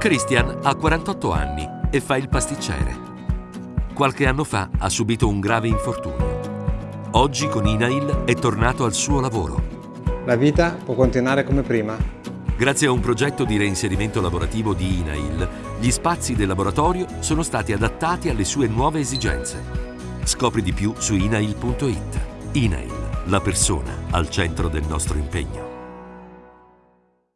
Christian ha 48 anni e fa il pasticcere. Qualche anno fa ha subito un grave infortunio. Oggi con INAIL è tornato al suo lavoro. La vita può continuare come prima. Grazie a un progetto di reinserimento lavorativo di INAIL, gli spazi del laboratorio sono stati adattati alle sue nuove esigenze. Scopri di più su inail.it. INAIL, la persona al centro del nostro impegno.